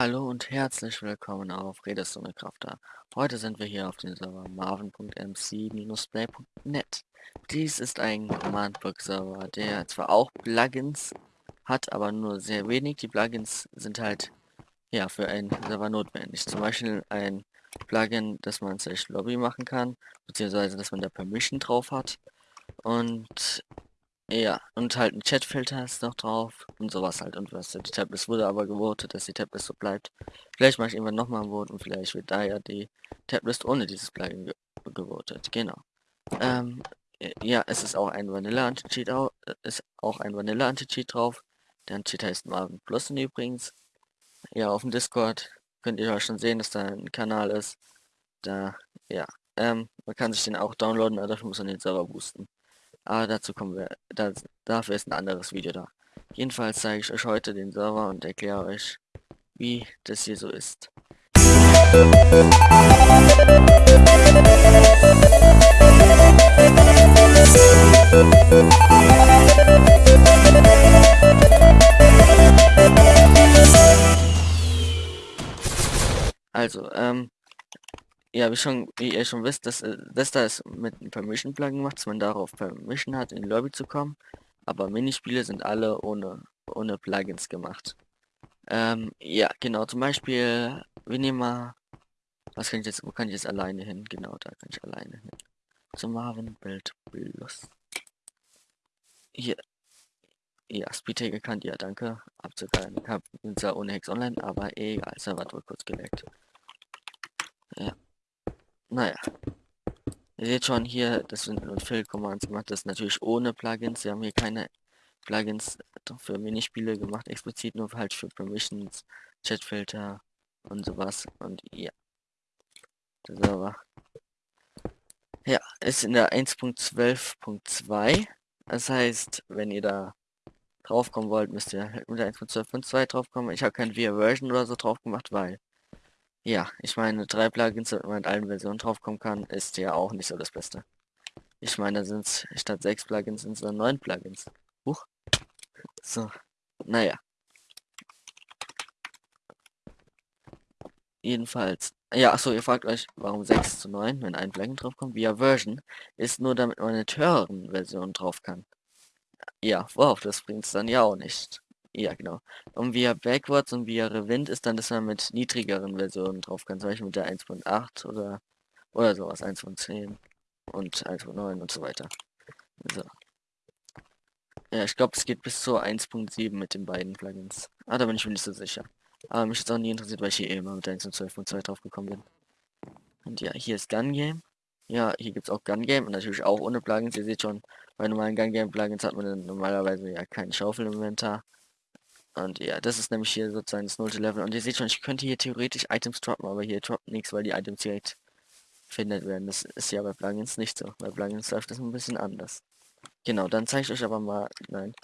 Hallo und herzlich willkommen auf Redestunde Krafter. Heute sind wir hier auf dem Server marvin.mc-play.net. Dies ist ein Command-Block-Server, der zwar auch Plugins hat, aber nur sehr wenig. Die Plugins sind halt ja für einen Server notwendig. Zum Beispiel ein Plugin, dass man sich Lobby machen kann, beziehungsweise dass man da Permission drauf hat. Und ja, und halt ein Chatfilter ist noch drauf und sowas halt und was. Die Tablets wurde aber gewotet, dass die Tablets so bleibt. Vielleicht mache ich irgendwann nochmal ein Vote und vielleicht wird da ja die Tablets ohne dieses Plugin ge gewotet. Genau. Ähm, ja, es ist auch ein Vanilla Anti-Cheat auch, ist auch ein Vanilla Anti-Cheat drauf. Der Anti-Cheat heißt Marvin Plus übrigens. Ja, auf dem Discord könnt ihr auch schon sehen, dass da ein Kanal ist. Da, ja, ähm, man kann sich den auch downloaden, aber dafür muss man den Server boosten. Aber dazu kommen wir, das, dafür ist ein anderes Video da. Jedenfalls zeige ich euch heute den Server und erkläre euch, wie das hier so ist. Also, ähm, ja, wie schon, wie ihr schon wisst, dass, äh, das da ist mit einem Permission-Plugin gemacht, dass man darauf Permission hat, in Lobby zu kommen. Aber Minispiele sind alle ohne, ohne Plugins gemacht. Ähm, ja, genau, zum Beispiel, wir nehmen mal, was kann ich jetzt, wo kann ich jetzt alleine hin? Genau, da kann ich alleine hin. Zum Marvin Bild Plus. Hier. Ja, Speedtag kennt ihr, danke. Abzugeil. Ich hab zwar ohne Hex online, aber egal, Server wird kurz geleckt. Ja. Naja. Ihr seht schon hier, das sind nur Fill Commands gemacht, das natürlich ohne Plugins. Wir haben hier keine Plugins für Minispiele gemacht, explizit nur halt für Permissions, Chatfilter und sowas. Und ja. Der Server. Ja, ist in der 1.12.2. Das heißt, wenn ihr da draufkommen wollt, müsst ihr halt mit der 1.12.2 draufkommen. Ich habe kein VIA Version oder so drauf gemacht, weil ja, ich meine, drei Plugins, damit man in allen Versionen draufkommen kann, ist ja auch nicht so das Beste. Ich meine, da sind es statt sechs Plugins sind es dann neun Plugins. Huch. So, naja. Jedenfalls. Ja, achso, ihr fragt euch, warum 6 zu 9, wenn ein Plugin draufkommt. Via Version ist nur, damit man eine höheren Version drauf kann. Ja, wow, das bringt es dann ja auch nicht. Ja, genau. Und via Backwards und via Rewind ist dann, dass man mit niedrigeren Versionen drauf kann. Zum Beispiel mit der 1.8 oder, oder sowas, 1.10 und 1.9 und so weiter. So. Ja, ich glaube, es geht bis zur 1.7 mit den beiden Plugins. Ah, da bin ich mir nicht so sicher. Aber mich ist auch nie interessiert, weil ich hier immer mit der 1.12.2 drauf gekommen bin. Und ja, hier ist Gun Game. Ja, hier gibt es auch Gun Game und natürlich auch ohne Plugins. Ihr seht schon, bei normalen Gun Game Plugins hat man normalerweise ja kein Schaufel-Inventar. Und ja, das ist nämlich hier sozusagen das nullte Level. Und ihr seht schon, ich könnte hier theoretisch Items droppen, aber hier droppt nichts, weil die Items direkt findet werden. Das ist ja bei Plugins nicht so. Bei Plugins läuft das ein bisschen anders. Genau, dann zeige ich euch aber mal, nein,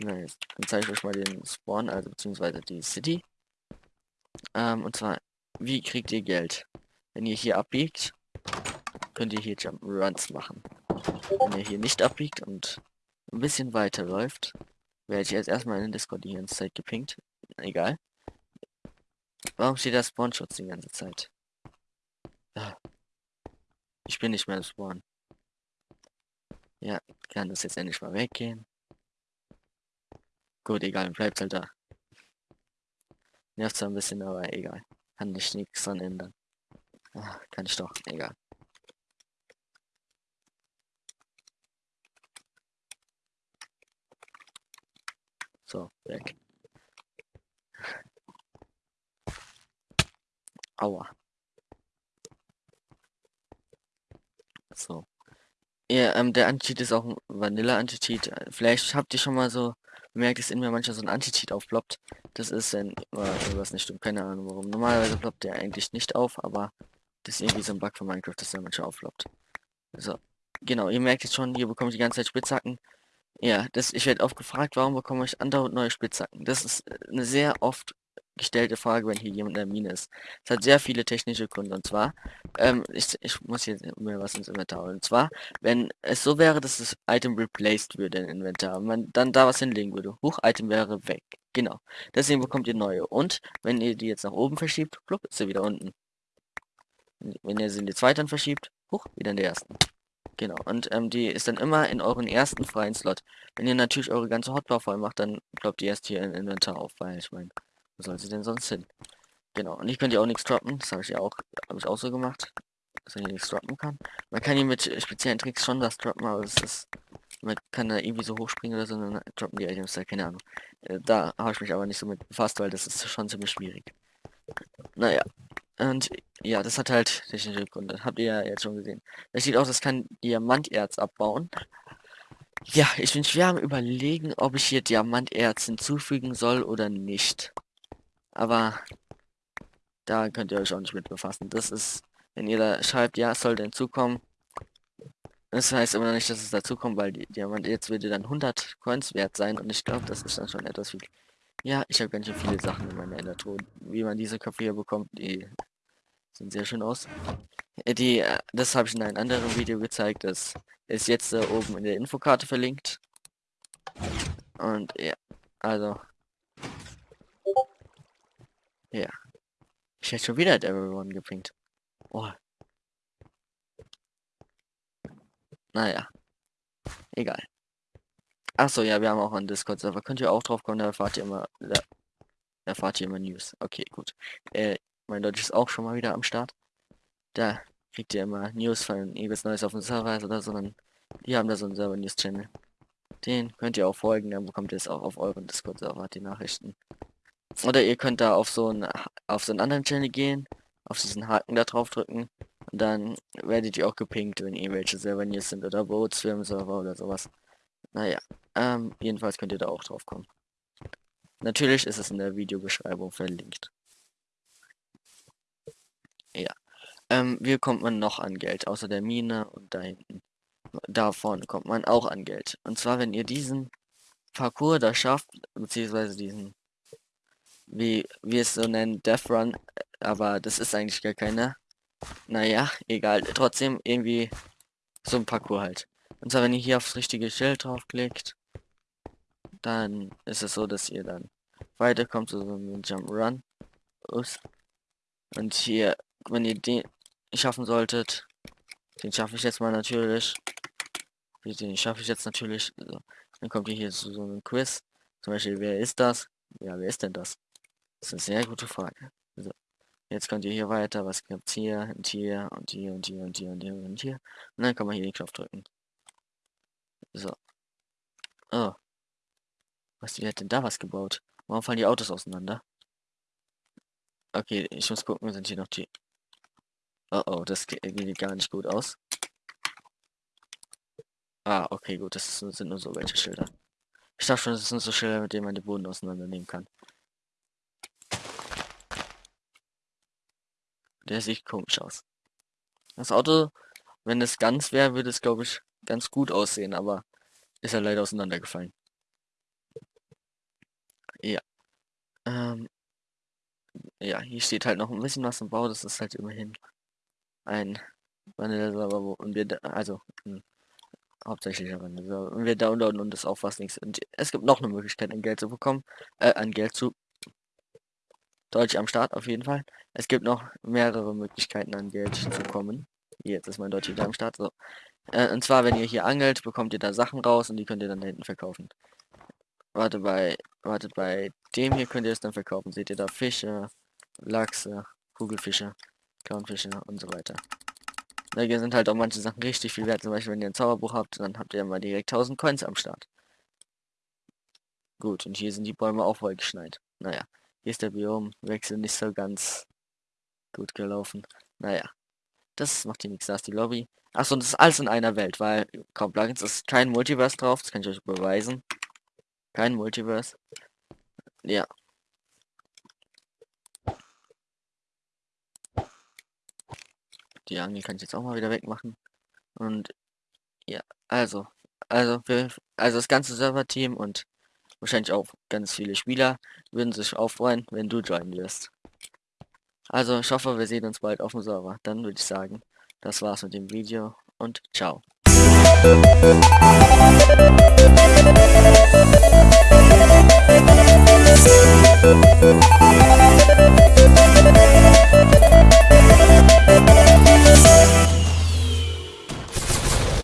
dann zeige ich euch mal den Spawn, also beziehungsweise die City. Ähm, und zwar, wie kriegt ihr Geld? Wenn ihr hier abbiegt, könnt ihr hier Jump Runs machen. Wenn ihr hier nicht abbiegt und ein bisschen weiter läuft, werde ich jetzt erstmal in den Discord die ganze Zeit gepinkt. Egal. Warum steht da Spawnschutz die ganze Zeit? Ah. Ich bin nicht mehr im Spawn. Ja, kann das jetzt endlich mal weggehen. Gut, egal, bleibt halt da. Nervt zwar ein bisschen, aber egal. Kann ich nichts dran ändern. Ach, kann ich doch, egal. So, weg. Aua. So. Ja, ähm, der Anti-Cheat ist auch ein Vanilla-Anti-Cheat. Vielleicht habt ihr schon mal so bemerkt, dass in mir manchmal so ein Anti-Cheat aufploppt. Das ist, wenn irgendwas nicht stimmt. Keine Ahnung warum. Normalerweise ploppt der eigentlich nicht auf, aber das ist irgendwie so ein Bug von Minecraft, dass der manchmal aufploppt. So. Genau, ihr merkt jetzt schon, hier bekomme ich die ganze Zeit Spitzhacken. Ja, das, ich werde oft gefragt, warum bekomme ich andauernd neue Spitzhacken. Das ist eine sehr oft gestellte Frage, wenn hier jemand in der Mine ist. Es hat sehr viele technische Gründe. Und zwar, ähm, ich, ich muss jetzt mir was ins Inventar holen. Und zwar, wenn es so wäre, dass das Item replaced würde im Inventar man dann da was hinlegen würde. Huch, Item wäre weg. Genau. Deswegen bekommt ihr neue. Und wenn ihr die jetzt nach oben verschiebt, plupp, ist sie wieder unten. Wenn ihr sie in die zweiten verschiebt, hoch, wieder in der ersten. Genau, und ähm, die ist dann immer in euren ersten freien Slot. Wenn ihr natürlich eure ganze Hotbar voll macht, dann ploppt ihr erst hier in Inventar auf, weil ich meine, wo soll sie denn sonst hin? Genau, und ich könnte ja auch nichts droppen, das habe ich ja auch, habe ich auch so gemacht, dass man hier nichts droppen kann. Man kann hier mit speziellen Tricks schon was droppen, aber das ist, man kann da irgendwie so hochspringen oder so, dann droppen die Items da, keine Ahnung. Äh, da habe ich mich aber nicht so mit befasst, weil das ist schon ziemlich schwierig. Naja, und ja, das hat halt technische Gründe. Habt ihr ja jetzt schon gesehen. Das sieht aus, das kann Diamanterz abbauen. Ja, ich bin schwer am überlegen, ob ich hier Diamanterz hinzufügen soll oder nicht. Aber da könnt ihr euch auch nicht mit befassen. Das ist, wenn ihr da schreibt, ja, es soll hinzukommen. Das heißt immer noch nicht, dass es dazukommt, weil die Diamanterz würde dann 100 Coins wert sein. Und ich glaube, das ist dann schon etwas viel. Ja, ich habe ganz schön viele Sachen in meiner Endertruhe. Wie man diese Köpfe hier bekommt, die sehen sehr schön aus. Äh, die, äh, das habe ich in einem anderen Video gezeigt. Das ist jetzt äh, oben in der Infokarte verlinkt. Und ja, also. Ja. Ich hätte schon wieder Everyone gepinkt. Oh. Naja. Egal. Achso, ja, wir haben auch einen Discord-Server. Könnt ihr auch drauf kommen, da erfahrt ihr immer, da erfahrt ihr immer News. Okay, gut. Äh, mein Deutsch ist auch schon mal wieder am Start. Da kriegt ihr immer News von irgendwas Neues auf dem Server oder so, sondern die haben da so einen Server-News-Channel. Den könnt ihr auch folgen, dann bekommt ihr es auch auf euren Discord-Server, die Nachrichten. Oder ihr könnt da auf so einen, auf so einen anderen Channel gehen, auf diesen Haken da drauf drücken und dann werdet ihr auch gepinkt, wenn irgendwelche Server-News sind oder Votes, Firmenserver oder sowas. Naja, ähm, jedenfalls könnt ihr da auch drauf kommen. Natürlich ist es in der Videobeschreibung verlinkt. Ja. Ähm, wie kommt man noch an Geld? Außer der Mine und da hinten. Da vorne kommt man auch an Geld. Und zwar, wenn ihr diesen Parcours da schafft, beziehungsweise diesen, wie wir es so nennen, Death Run, aber das ist eigentlich gar keiner. Naja, egal. Trotzdem irgendwie so ein Parcours halt. Und zwar, wenn ihr hier aufs richtige Schild draufklickt, dann ist es so, dass ihr dann weiterkommt zu so einem Jump Run. Und hier, wenn ihr den schaffen solltet, den schaffe ich jetzt mal natürlich. Den schaffe ich jetzt natürlich. So. Dann kommt ihr hier zu so einem Quiz. Zum Beispiel, wer ist das? Ja, wer ist denn das? Das ist eine sehr gute Frage. So. Jetzt könnt ihr hier weiter. Was gibt's hier und hier und hier und hier und hier und hier und hier. Und dann kann man hier den Knopf drücken. So. Oh. Was, wie hat denn da was gebaut? Warum fallen die Autos auseinander? Okay, ich muss gucken, sind hier noch die... Oh oh, das geht gar nicht gut aus. Ah, okay, gut, das sind nur so welche Schilder. Ich dachte schon, das sind so Schilder, mit denen man den Boden auseinandernehmen kann. Der sieht komisch aus. Das Auto, wenn es ganz wäre, würde es, glaube ich, ganz gut aussehen, aber ist ja leider auseinandergefallen. Ja. Ähm, ja, hier steht halt noch ein bisschen was im Bau, das ist halt immerhin ein Vanille-Server, und wir, da, also, hm, hauptsächlich Vanille-Server, und wir downloaden und das auch fast nichts. Und es gibt noch eine Möglichkeit, an Geld zu bekommen, äh, an Geld zu Deutsch am Start auf jeden Fall. Es gibt noch mehrere Möglichkeiten an Geld zu kommen. Jetzt ist mein Deutsch wieder am Start. So. Äh, und zwar, wenn ihr hier angelt, bekommt ihr da Sachen raus und die könnt ihr dann da hinten verkaufen. Warte, bei, wartet bei dem hier könnt ihr es dann verkaufen. Seht ihr da Fische, Lachse, Kugelfische, Clownfische und so weiter. Da sind halt auch manche Sachen richtig viel wert. Zum Beispiel, wenn ihr ein Zauberbuch habt, dann habt ihr mal direkt 1000 Coins am Start. Gut, und hier sind die Bäume auch voll geschneit. Naja, hier ist der Biomwechsel nicht so ganz gut gelaufen. Naja, das macht hier nichts. Da ist die Lobby. Achso, und das ist alles in einer Welt, weil kaum Plugins ist kein Multiverse drauf. Das kann ich euch beweisen. Kein Multiverse. Ja. Die Angel kann ich jetzt auch mal wieder wegmachen. Und ja, also, also, wir, also das ganze Server-Team und wahrscheinlich auch ganz viele Spieler, würden sich auch freuen, wenn du joinen wirst. Also ich hoffe, wir sehen uns bald auf dem Server. Dann würde ich sagen, das war's mit dem Video und ciao. Thank ます。